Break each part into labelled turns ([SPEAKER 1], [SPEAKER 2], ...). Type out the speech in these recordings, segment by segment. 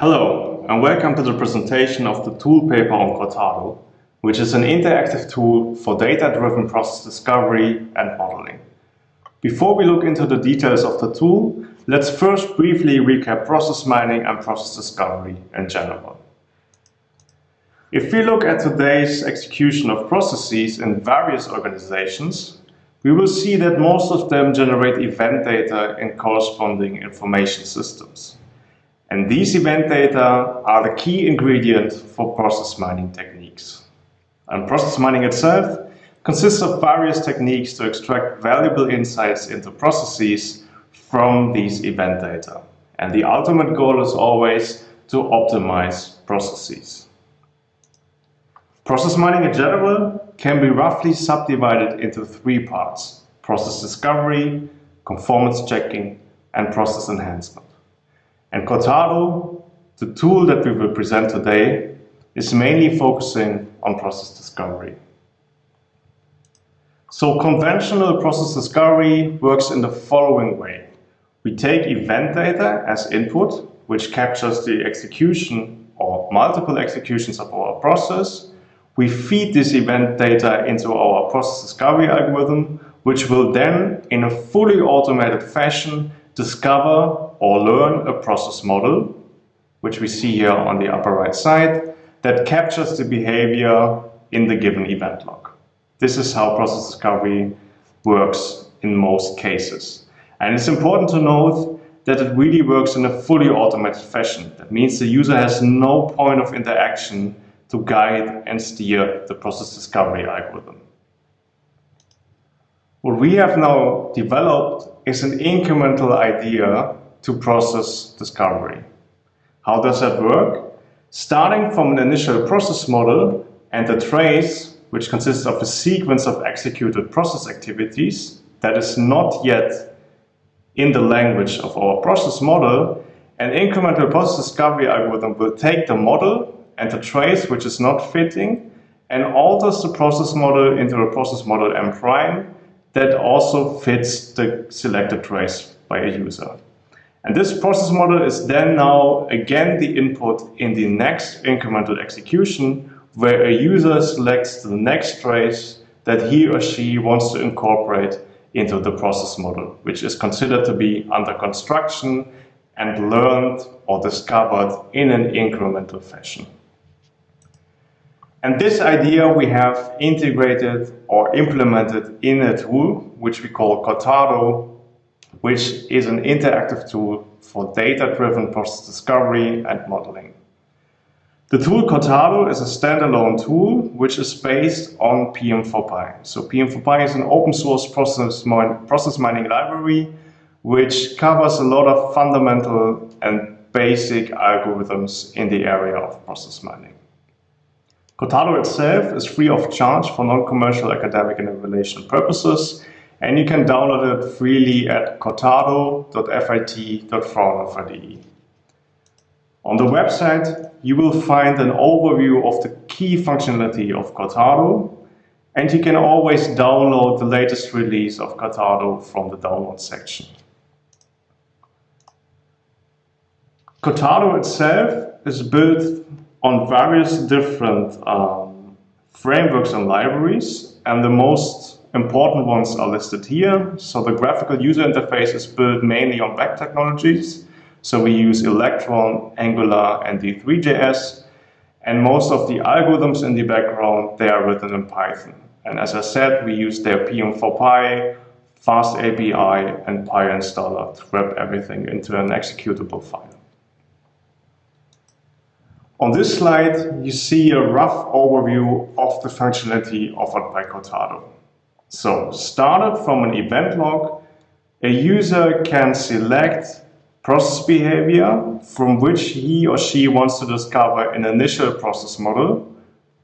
[SPEAKER 1] Hello, and welcome to the presentation of the tool paper on Cortado, which is an interactive tool for data-driven process discovery and modeling. Before we look into the details of the tool, let's first briefly recap process mining and process discovery in general. If we look at today's execution of processes in various organizations, we will see that most of them generate event data in corresponding information systems. And these event data are the key ingredient for process mining techniques. And process mining itself consists of various techniques to extract valuable insights into processes from these event data. And the ultimate goal is always to optimize processes. Process mining in general can be roughly subdivided into three parts. Process discovery, conformance checking, and process enhancement. And Cortado, the tool that we will present today, is mainly focusing on process discovery. So conventional process discovery works in the following way. We take event data as input, which captures the execution or multiple executions of our process, we feed this event data into our process discovery algorithm, which will then, in a fully automated fashion, discover or learn a process model, which we see here on the upper right side, that captures the behavior in the given event log. This is how process discovery works in most cases. And it's important to note that it really works in a fully automated fashion. That means the user has no point of interaction to guide and steer the process discovery algorithm. What we have now developed is an incremental idea to process discovery. How does that work? Starting from an initial process model and a trace, which consists of a sequence of executed process activities that is not yet in the language of our process model, an incremental process discovery algorithm will take the model and the trace which is not fitting and alters the process model into a process model M prime that also fits the selected trace by a user. And this process model is then now again the input in the next incremental execution where a user selects the next trace that he or she wants to incorporate into the process model, which is considered to be under construction and learned or discovered in an incremental fashion. And this idea we have integrated or implemented in a tool, which we call Cortado, which is an interactive tool for data-driven process discovery and modeling. The tool Cortado is a standalone tool which is based on PM4Py. So PM4Py is an open source process, process mining library which covers a lot of fundamental and basic algorithms in the area of process mining. Cortado itself is free of charge for non-commercial academic and evaluation purposes, and you can download it freely at cortado.fit.fraunhofer.de. On the website, you will find an overview of the key functionality of Cortado, and you can always download the latest release of Cortado from the download section. Cortado itself is built on various different um, frameworks and libraries, and the most important ones are listed here. So the graphical user interface is built mainly on web technologies. So we use Electron, Angular, and D3.js. And most of the algorithms in the background, they are written in Python. And as I said, we use their PM4Py, Fast API, and PyInstaller to wrap everything into an executable file. On this slide, you see a rough overview of the functionality offered by Cortado. So, started from an event log, a user can select process behavior from which he or she wants to discover an initial process model,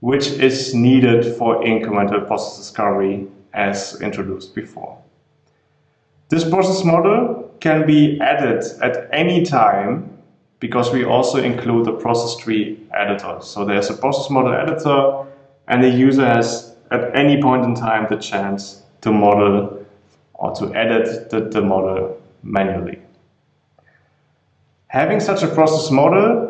[SPEAKER 1] which is needed for incremental process discovery as introduced before. This process model can be added at any time because we also include the process tree editor. So there's a process model editor and the user has at any point in time the chance to model or to edit the, the model manually. Having such a process model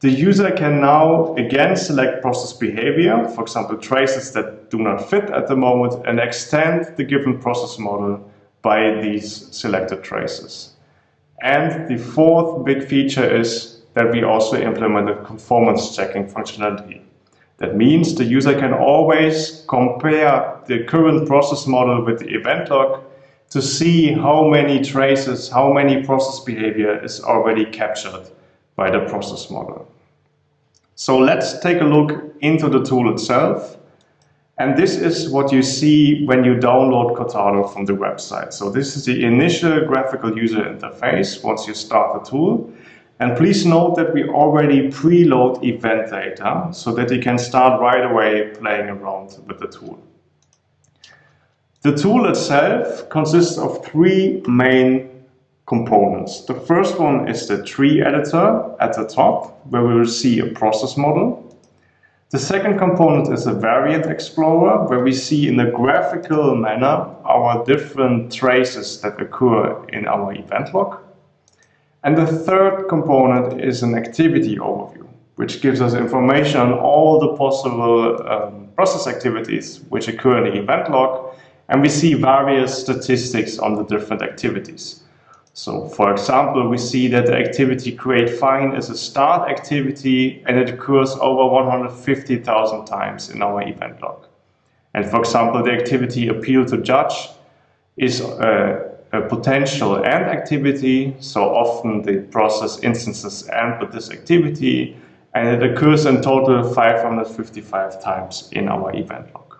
[SPEAKER 1] the user can now again select process behavior, for example, traces that do not fit at the moment, and extend the given process model by these selected traces. And the fourth big feature is that we also implemented conformance checking functionality. That means the user can always compare the current process model with the event log to see how many traces, how many process behavior is already captured by the process model. So let's take a look into the tool itself. And this is what you see when you download Cortado from the website. So this is the initial graphical user interface once you start the tool. And please note that we already preload event data so that you can start right away playing around with the tool. The tool itself consists of three main components. The first one is the tree editor at the top, where we will see a process model. The second component is a variant explorer, where we see in a graphical manner our different traces that occur in our event log. And the third component is an activity overview, which gives us information on all the possible um, process activities which occur in the event log, and we see various statistics on the different activities. So for example, we see that the activity create fine is a start activity and it occurs over 150,000 times in our event log. And for example, the activity appeal to judge is uh, a potential end activity. So often the process instances end with this activity and it occurs in total 555 times in our event log.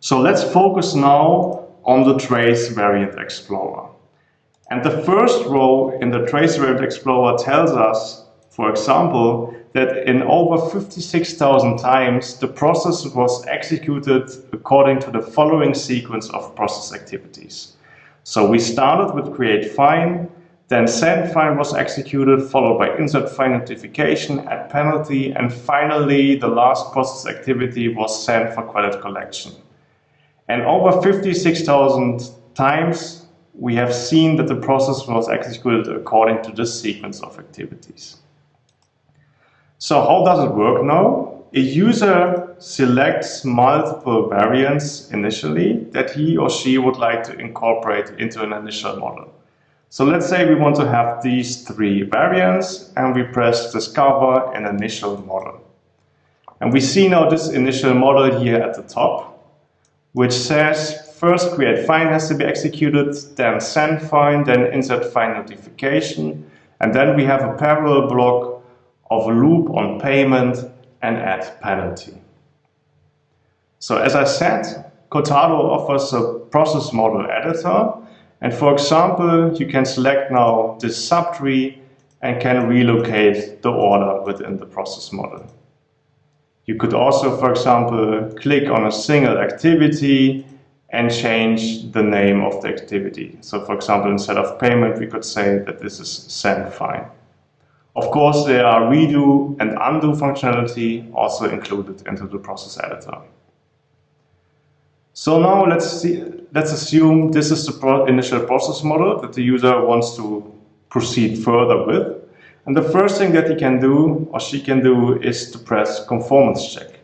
[SPEAKER 1] So let's focus now on the trace variant explorer. And the first row in the trace variant explorer tells us, for example, that in over 56,000 times the process was executed according to the following sequence of process activities. So we started with create fine, then send fine was executed, followed by insert fine notification, add penalty, and finally the last process activity was send for credit collection. And over 56,000 times we have seen that the process was executed according to this sequence of activities. So how does it work now? a user selects multiple variants initially that he or she would like to incorporate into an initial model. So let's say we want to have these three variants and we press discover an initial model. And we see now this initial model here at the top, which says first create fine has to be executed, then send fine, then insert fine notification, and then we have a parallel block of a loop on payment and add penalty. So as I said, Cortado offers a process model editor. And for example, you can select now this subtree and can relocate the order within the process model. You could also, for example, click on a single activity and change the name of the activity. So for example, instead of payment, we could say that this is send fine. Of course, there are redo and undo functionality also included into the process editor. So now let's see, let's assume this is the pro initial process model that the user wants to proceed further with. And the first thing that he can do or she can do is to press conformance check.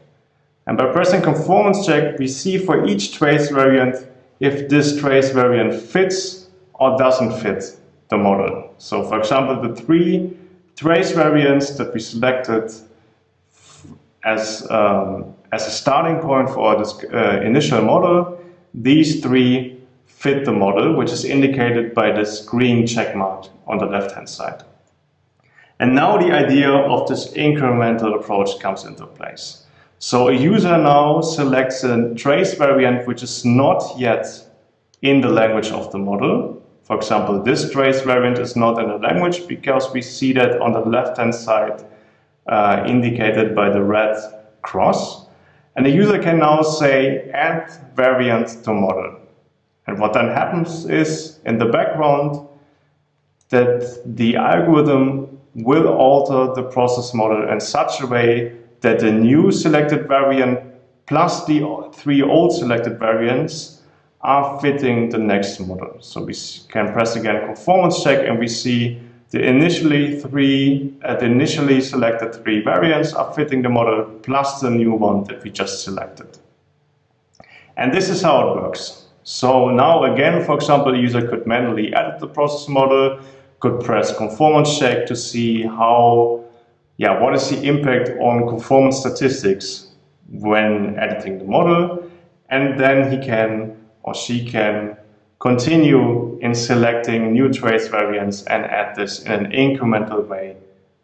[SPEAKER 1] And by pressing conformance check, we see for each trace variant if this trace variant fits or doesn't fit the model. So for example, the three trace variants that we selected as, um, as a starting point for this uh, initial model, these three fit the model, which is indicated by this green check mark on the left-hand side. And now the idea of this incremental approach comes into place. So a user now selects a trace variant which is not yet in the language of the model, for example, this trace variant is not in the language because we see that on the left-hand side uh, indicated by the red cross. And the user can now say add variant to model. And what then happens is in the background that the algorithm will alter the process model in such a way that the new selected variant plus the three old selected variants are fitting the next model. So we can press again conformance check and we see the initially three, uh, the initially selected three variants are fitting the model plus the new one that we just selected. And this is how it works. So now again, for example, the user could manually edit the process model, could press conformance check to see how, yeah, what is the impact on conformance statistics when editing the model. And then he can or she can continue in selecting new trace variants and add this in an incremental way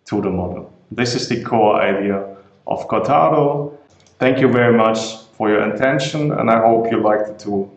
[SPEAKER 1] to the model. This is the core idea of Cortado. Thank you very much for your attention and I hope you liked the tool.